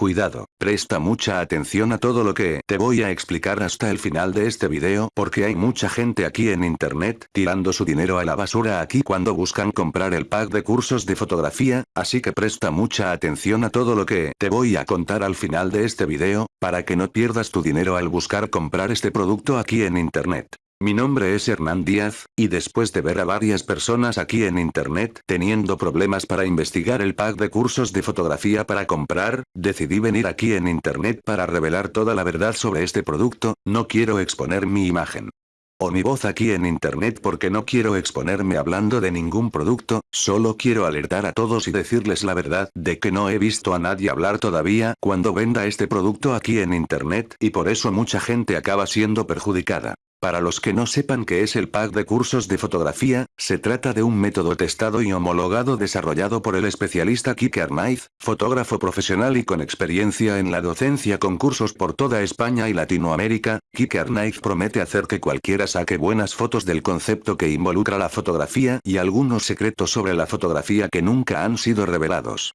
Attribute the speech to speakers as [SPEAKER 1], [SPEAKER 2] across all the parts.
[SPEAKER 1] Cuidado, presta mucha atención a todo lo que te voy a explicar hasta el final de este video porque hay mucha gente aquí en internet tirando su dinero a la basura aquí cuando buscan comprar el pack de cursos de fotografía, así que presta mucha atención a todo lo que te voy a contar al final de este video, para que no pierdas tu dinero al buscar comprar este producto aquí en internet. Mi nombre es Hernán Díaz, y después de ver a varias personas aquí en internet teniendo problemas para investigar el pack de cursos de fotografía para comprar, decidí venir aquí en internet para revelar toda la verdad sobre este producto, no quiero exponer mi imagen o mi voz aquí en internet porque no quiero exponerme hablando de ningún producto, solo quiero alertar a todos y decirles la verdad de que no he visto a nadie hablar todavía cuando venda este producto aquí en internet y por eso mucha gente acaba siendo perjudicada. Para los que no sepan qué es el pack de cursos de fotografía, se trata de un método testado y homologado desarrollado por el especialista Kike Arnaiz, fotógrafo profesional y con experiencia en la docencia con cursos por toda España y Latinoamérica, Kike Arnaiz promete hacer que cualquiera saque buenas fotos del concepto que involucra la fotografía y algunos secretos sobre la fotografía que nunca han sido revelados.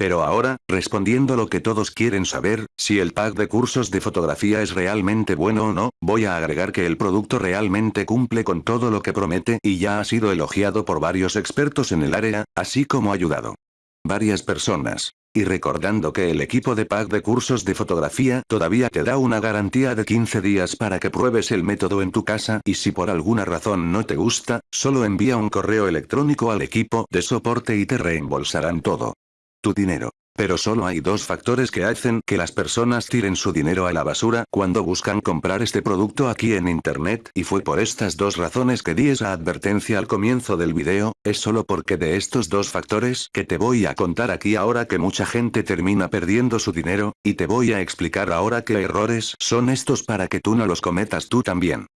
[SPEAKER 1] Pero ahora, respondiendo lo que todos quieren saber, si el pack de cursos de fotografía es realmente bueno o no, voy a agregar que el producto realmente cumple con todo lo que promete y ya ha sido elogiado por varios expertos en el área, así como ayudado varias personas. Y recordando que el equipo de pack de cursos de fotografía todavía te da una garantía de 15 días para que pruebes el método en tu casa y si por alguna razón no te gusta, solo envía un correo electrónico al equipo de soporte y te reembolsarán todo tu dinero. Pero solo hay dos factores que hacen que las personas tiren su dinero a la basura cuando buscan comprar este producto aquí en internet y fue por estas dos razones que di esa advertencia al comienzo del video, es solo porque de estos dos factores que te voy a contar aquí ahora que mucha gente termina perdiendo su dinero, y te voy a explicar ahora qué errores son estos para que tú no los cometas tú también.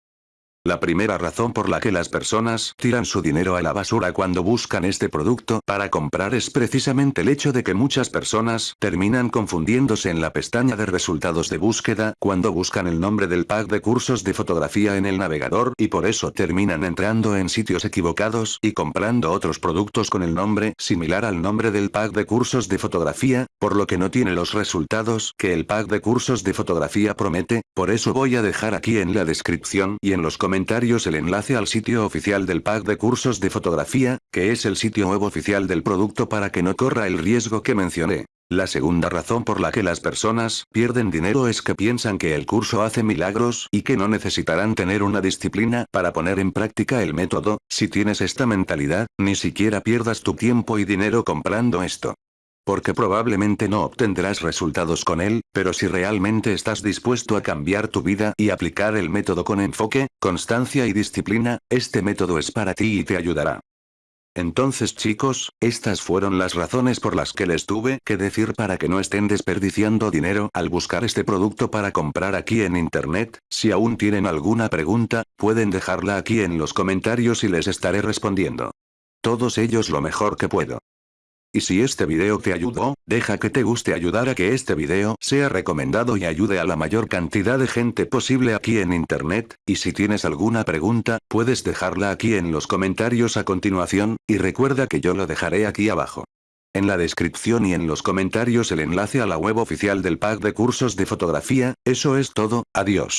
[SPEAKER 1] La primera razón por la que las personas tiran su dinero a la basura cuando buscan este producto para comprar es precisamente el hecho de que muchas personas terminan confundiéndose en la pestaña de resultados de búsqueda cuando buscan el nombre del pack de cursos de fotografía en el navegador y por eso terminan entrando en sitios equivocados y comprando otros productos con el nombre similar al nombre del pack de cursos de fotografía, por lo que no tiene los resultados que el pack de cursos de fotografía promete, por eso voy a dejar aquí en la descripción y en los comentarios el enlace al sitio oficial del pack de cursos de fotografía, que es el sitio web oficial del producto para que no corra el riesgo que mencioné. La segunda razón por la que las personas pierden dinero es que piensan que el curso hace milagros y que no necesitarán tener una disciplina para poner en práctica el método, si tienes esta mentalidad, ni siquiera pierdas tu tiempo y dinero comprando esto porque probablemente no obtendrás resultados con él, pero si realmente estás dispuesto a cambiar tu vida y aplicar el método con enfoque, constancia y disciplina, este método es para ti y te ayudará. Entonces chicos, estas fueron las razones por las que les tuve que decir para que no estén desperdiciando dinero al buscar este producto para comprar aquí en internet, si aún tienen alguna pregunta, pueden dejarla aquí en los comentarios y les estaré respondiendo. Todos ellos lo mejor que puedo. Y si este video te ayudó, deja que te guste ayudar a que este video sea recomendado y ayude a la mayor cantidad de gente posible aquí en internet, y si tienes alguna pregunta, puedes dejarla aquí en los comentarios a continuación, y recuerda que yo lo dejaré aquí abajo. En la descripción y en los comentarios el enlace a la web oficial del pack de cursos de fotografía, eso es todo, adiós.